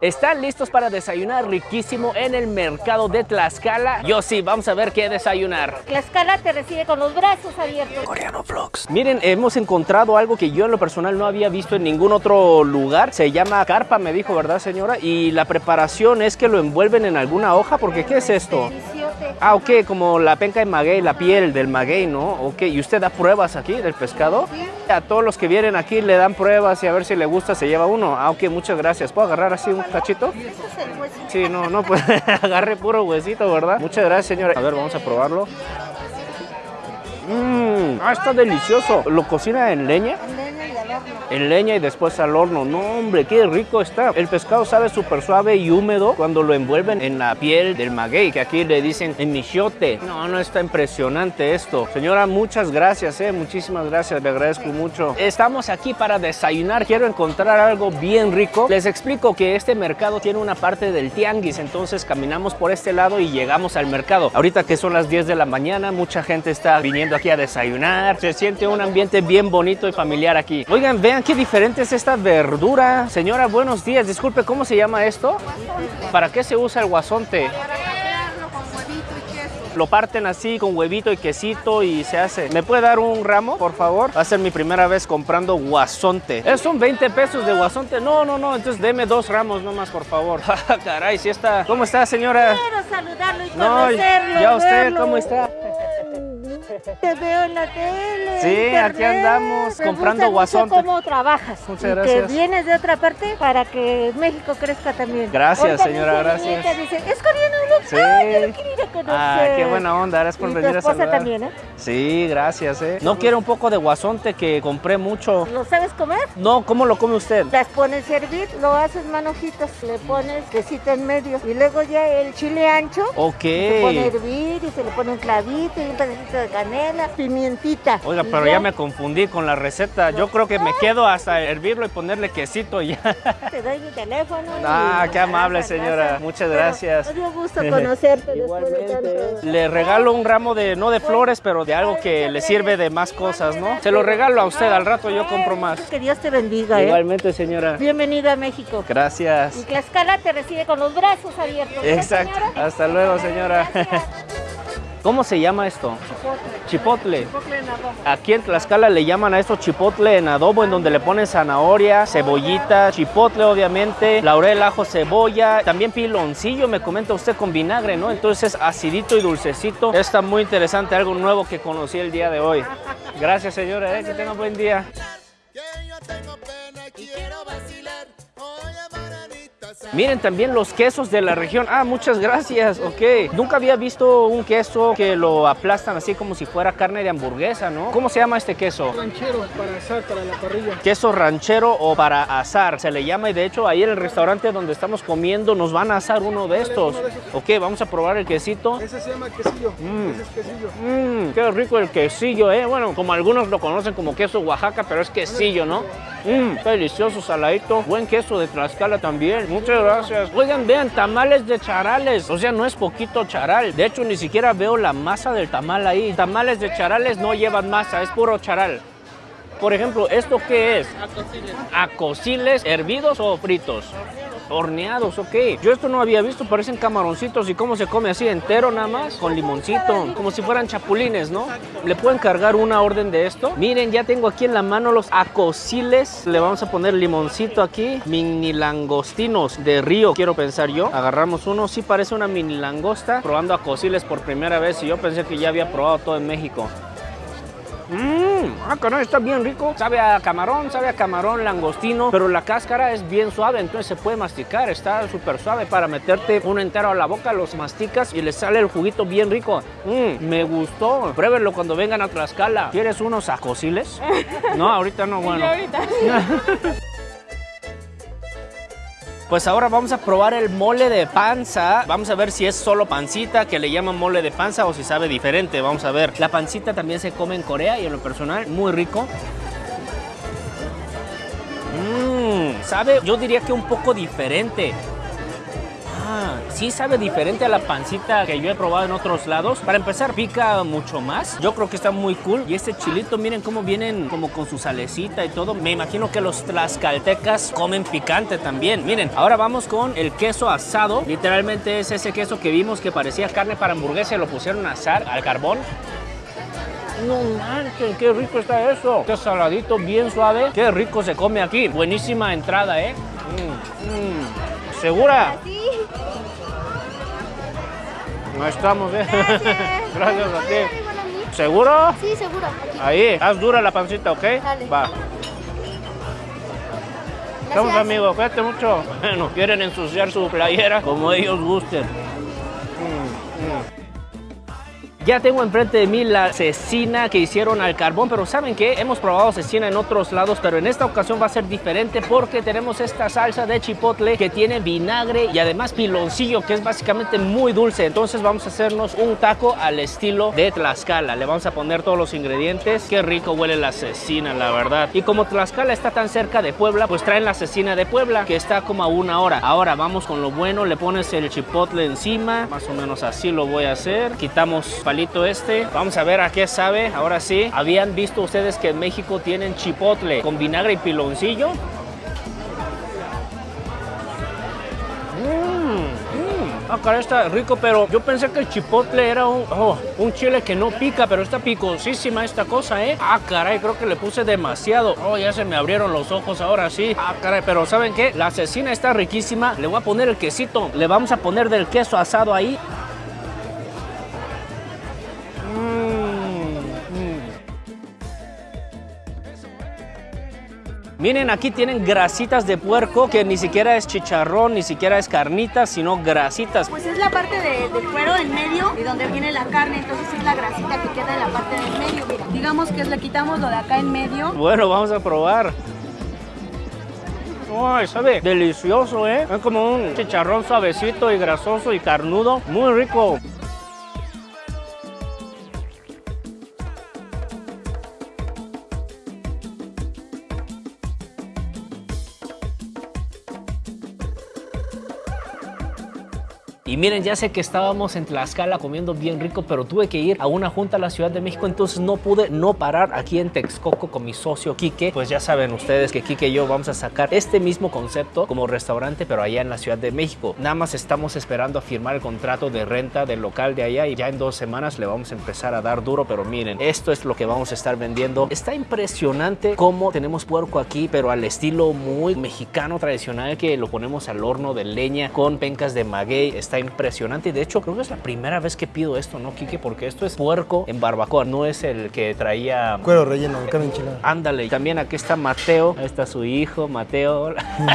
¿Están listos para desayunar riquísimo en el mercado de Tlaxcala? Yo sí, vamos a ver qué desayunar. Tlaxcala te recibe con los brazos abiertos. Coreano Vlogs. Miren, hemos encontrado algo que yo en lo personal no había visto en ningún otro lugar. Se llama carpa, me dijo, ¿verdad, señora? Y la preparación es que lo envuelven en alguna hoja, porque ¿qué es esto? Ah, ok, como la penca de maguey, la piel del maguey, ¿no? Ok, ¿y usted da pruebas aquí del pescado? A todos los que vienen aquí le dan pruebas y a ver si le gusta se lleva uno. Ah, ok, muchas gracias. ¿Puedo agarrar así un cachito? Sí, no, no, pues agarre puro huesito, ¿verdad? Muchas gracias, señora. A ver, vamos a probarlo. Mmm, ah, está delicioso. ¿Lo cocina en leña? En leña y después al horno. No, hombre, qué rico está. El pescado sabe súper suave y húmedo cuando lo envuelven en la piel del maguey, que aquí le dicen en michote. No, no, está impresionante esto. Señora, muchas gracias, eh. Muchísimas gracias, le agradezco mucho. Estamos aquí para desayunar. Quiero encontrar algo bien rico. Les explico que este mercado tiene una parte del tianguis, entonces caminamos por este lado y llegamos al mercado. Ahorita que son las 10 de la mañana, mucha gente está viniendo aquí a desayunar. Se siente un ambiente bien bonito y familiar aquí. Oigan, vean qué diferente es esta verdura. Señora, buenos días. Disculpe, ¿cómo se llama esto? ¿Para qué se usa el guasonte? Hacerlo con huevito y queso. Lo parten así con huevito y quesito y se hace. ¿Me puede dar un ramo, por favor? Va a ser mi primera vez comprando guasonte. ¿Es son 20 pesos de guasonte? No, no, no. Entonces deme dos ramos nomás, por favor. Caray, si está. ¿Cómo está, señora? Quiero saludarlo y No, conocerlo. ya usted, verlo. ¿cómo está? Te veo en la tele. Sí, internet. aquí andamos Me comprando gusta mucho guasonte. cómo trabajas. Muchas y gracias. que vienes de otra parte para que México crezca también. Gracias, señora, gracias. dice, es coreano, ¿no? Sí. Ay, yo lo quiero ir a conocer. Ah, qué buena onda. Gracias por Y tu venir a saludar. también, ¿eh? Sí, gracias, eh. ¿No quiere un poco de guasonte que compré mucho? ¿Lo sabes comer? No, ¿cómo lo come usted? Las pones a hervir, lo haces manojitas, le pones quesito en medio y luego ya el chile ancho Ok. se pone a hervir y se le pone un clavito y un pedacito de canela, pimientita. Oiga, Y pero ya me confundí con la receta. Yo creo que me quedo hasta hervirlo y ponerle quesito y ya. Te doy mi teléfono. y- Ah, qué amable, señora. Muchas Pero gracias. Me dio gusto conocerte después de tanto. Le regalo un ramo de, no de flores, pero de algo que le sirve de más cosas, ¿no? Se lo regalo a usted, al rato yo compro más. Que Dios te bendiga, ¿eh? Igualmente, señora. Bienvenida a México. Y Gracias. Tlaxcala te recibe con los brazos abiertos. ¿verdad, Exacto. Hasta luego, señora. Gracias. ¿Cómo se llama esto? Chipotle. Chipotle en arroz. Aquí en Tlaxcala le llaman a esto chipotle en adobo, en donde le ponen zanahoria, cebollita, chipotle obviamente, laurel, ajo, cebolla, también piloncillo, me comenta usted con vinagre, ¿no? Entonces acidito y dulcecito. Está muy interesante, algo nuevo que conocí el día de hoy. Gracias señora, ¿eh? que tenga buen día. Miren también los quesos de la región. Ah, muchas gracias. Ok. Nunca había visto un queso que lo aplastan así como si fuera carne de hamburguesa, ¿no? ¿Cómo se llama este queso? ranchero para asar para la parrilla. queso ranchero o para asar, se le llama y de hecho ahí en el restaurante donde estamos comiendo nos van a asar uno de estos. Ok, vamos a probar el quesito. Ese se llama quesillo. Mm. Ese es quesillo. Mmm, qué rico el quesillo, eh. Bueno, como algunos lo conocen como queso Oaxaca, pero es quesillo, ¿no? Mmm, delicioso, saladito. Buen queso de Tlaxcala también. Muchas gracias. Oigan, vean, tamales de charales. O sea, no es poquito charal. De hecho, ni siquiera veo la masa del tamal ahí. Tamales de charales no llevan masa, es puro charal. Por ejemplo, ¿esto qué es? Acosiles. hervidos o fritos? Horneados, ok. Yo esto no había visto, parecen camaroncitos. ¿Y cómo se come así? ¿Entero nada más? Con limoncito. Como si fueran chapulines, ¿no? ¿Le pueden cargar una orden de esto? Miren, ya tengo aquí en la mano los acosiles. Le vamos a poner limoncito aquí. Mini langostinos de río, quiero pensar yo. Agarramos uno. Sí parece una mini langosta. Probando acosiles por primera vez. Y yo pensé que ya había probado todo en México. Mmm, ah, caray, está bien rico. Sabe a camarón, sabe a camarón langostino, pero la cáscara es bien suave, entonces se puede masticar. Está súper suave para meterte uno entero a la boca, los masticas y le sale el juguito bien rico. Mmm, me gustó. Pruébenlo cuando vengan a Tlaxcala. ¿Quieres unos acosiles? No, ahorita no, bueno. Pues ahora vamos a probar el mole de panza. Vamos a ver si es solo pancita, que le llaman mole de panza, o si sabe diferente. Vamos a ver. La pancita también se come en Corea y en lo personal, muy rico. Mmm, sabe, yo diría que un poco diferente. Sí sabe diferente a la pancita que yo he probado en otros lados. Para empezar, pica mucho más. Yo creo que está muy cool. Y este chilito, miren cómo vienen como con su salecita y todo. Me imagino que los tlaxcaltecas comen picante también. Miren, ahora vamos con el queso asado. Literalmente es ese queso que vimos que parecía carne para hamburguesa lo pusieron a asar al carbón. No manches, qué rico está eso. Qué saladito, bien suave. Qué rico se come aquí. Buenísima entrada, ¿eh? Mm, mm. ¿Segura? Sí. No estamos, ¿eh? Gracias a ti. ¿Seguro? Sí, seguro. Aquí. Ahí, haz dura la pancita, ¿ok? Dale. Va. Gracias. amigo, cuídate mucho. No quieren ensuciar su playera como ellos gusten. Ya tengo enfrente de mí la cecina que hicieron al carbón, pero ¿saben qué? Hemos probado cecina en otros lados, pero en esta ocasión va a ser diferente porque tenemos esta salsa de chipotle que tiene vinagre y además piloncillo, que es básicamente muy dulce. Entonces vamos a hacernos un taco al estilo de Tlaxcala. Le vamos a poner todos los ingredientes. Qué rico huele la cecina, la verdad. Y como Tlaxcala está tan cerca de Puebla, pues traen la cecina de Puebla, que está como a una hora. Ahora vamos con lo bueno, le pones el chipotle encima, más o menos así lo voy a hacer. Quitamos palito este. Vamos a ver a qué sabe. Ahora sí, ¿habían visto ustedes que en México tienen chipotle con vinagre y piloncillo? Mmm, mmm. Ah, caray, está rico, pero yo pensé que el chipotle era un, oh, un chile que no pica, pero está picosísima esta cosa, ¿eh? Ah, caray, creo que le puse demasiado. Oh, ya se me abrieron los ojos ahora sí. Ah, caray, pero ¿saben qué? La cecina está riquísima. Le voy a poner el quesito. Le vamos a poner del queso asado ahí. Miren, aquí tienen grasitas de puerco que ni siquiera es chicharrón, ni siquiera es carnita, sino grasitas. Pues es la parte de- del cuero en medio y donde viene la carne, entonces es la grasita que queda en la parte del medio. Mira, digamos que le quitamos lo de acá en medio. Bueno, vamos a probar. Ay, sabe delicioso, ¿eh? Es como un chicharrón suavecito y grasoso y carnudo. Muy rico. Y miren, ya sé que estábamos en Tlaxcala comiendo bien rico, pero tuve que ir a una junta a la Ciudad de México, entonces no pude no parar aquí en Texcoco con mi socio Quique. Pues ya saben ustedes que Quique y yo vamos a sacar este mismo concepto como restaurante, pero allá en la Ciudad de México. Nada más estamos esperando a firmar el contrato de renta del local de allá y ya en dos semanas le vamos a empezar a dar duro, pero miren, esto es lo que vamos a estar vendiendo. Está impresionante cómo tenemos puerco aquí, pero al estilo muy mexicano tradicional que lo ponemos al horno de leña con pencas de maguey. Impresionante y de hecho creo que es la primera vez que pido esto, ¿no, Kike? Porque esto es puerco en barbacoa, no es el que traía... Cuero relleno, carne enchilada. Ándale, y también aquí está Mateo, ahí está su hijo, Mateo.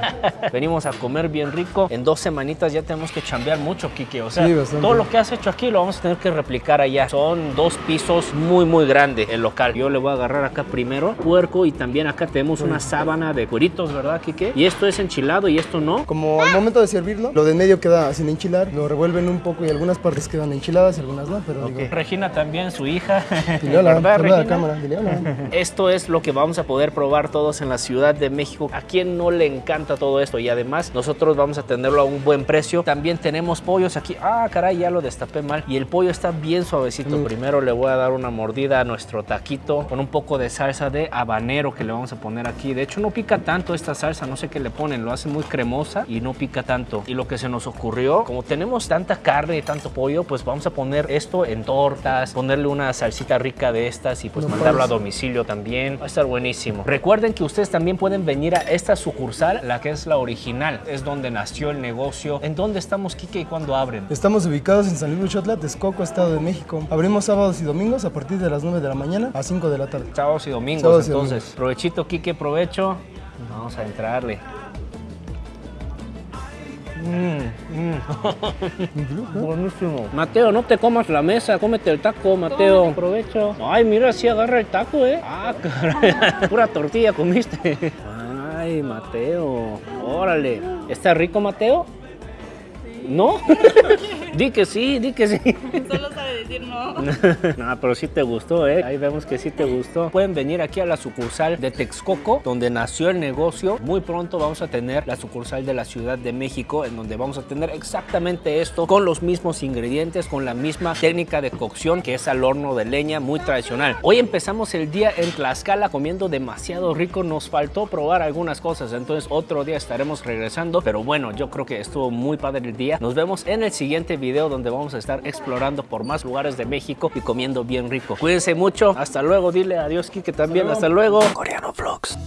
Venimos a comer bien rico. En dos semanitas ya tenemos que chambear mucho, Kike. O sea, Sí, todo lo que has hecho aquí lo vamos a tener que replicar allá. Son dos pisos muy, muy grandes el local. Yo le voy a agarrar acá primero puerco y también acá tenemos una sábana de cueritos, ¿verdad, Kike? Y esto es enchilado y esto no. Como al momento de servirlo, lo de en medio queda sin lo revuelven un poco y algunas partes quedan enchiladas y algunas no, pero digo, Regina también, su hija. dile hola, ¿Verdad, saluda a la Regina? cámara, dile hola. Esto es lo que vamos a poder probar todos en la Ciudad de México. ¿A quién no le encanta todo esto? Y además nosotros vamos a tenerlo a un buen precio. También tenemos pollos aquí. Ah, caray, ya lo destapé mal. Y el pollo está bien suavecito. Mm. Primero le voy a dar una mordida a nuestro taquito con un poco de salsa de habanero que le vamos a poner aquí. De hecho no pica tanto esta salsa, no sé qué le ponen. Lo hace muy cremosa y no pica tanto. Y lo que se nos ocurrió, como tenemos tanta carne y tanto pollo, pues vamos a poner esto en tortas, ponerle una salsita rica de estas y pues No mandarlo a domicilio también. Va a estar buenísimo. Recuerden que ustedes también pueden venir a esta sucursal, la que es la original. Es donde nació el negocio. ¿En dónde estamos, Kike, y cuándo abren? Estamos ubicados en San Luis Chotla, Texcoco, Estado de México. Abrimos sábados y domingos a partir de las 9 de la mañana a 5 de la tarde. Sábados y domingos, Sábados y entonces. domingos. Provechito, Kike, provecho. Vamos a entrarle. Mm, mm. Buenísimo. Mateo, no te comas la mesa, cómete el taco, Mateo. Aprovecho. Ay, mira, sí agarra el taco, ¿eh? Ah, caray. Pura tortilla comiste. Ay, Mateo. Órale. ¿Está rico, Mateo? ¿No? di que sí, di que sí. Solo sabe decir no. no, pero sí te gustó, ¿eh? Ahí vemos que sí te gustó. Pueden venir aquí a la sucursal de Texcoco, donde nació el negocio. Muy pronto vamos a tener la sucursal de la Ciudad de México, en donde vamos a tener exactamente esto, con los mismos ingredientes, con la misma técnica de cocción, que es al horno de leña, muy tradicional. Hoy empezamos el día en Tlaxcala comiendo demasiado rico. Nos faltó probar algunas cosas, entonces otro día estaremos regresando. Pero bueno, yo creo que estuvo muy padre el día. Nos vemos en el siguiente video donde vamos a estar explorando por más lugares de México y comiendo bien rico. Cuídense mucho. Hasta luego. Dile adiós, Kike, también. Hasta luego. Coreano Vlogs.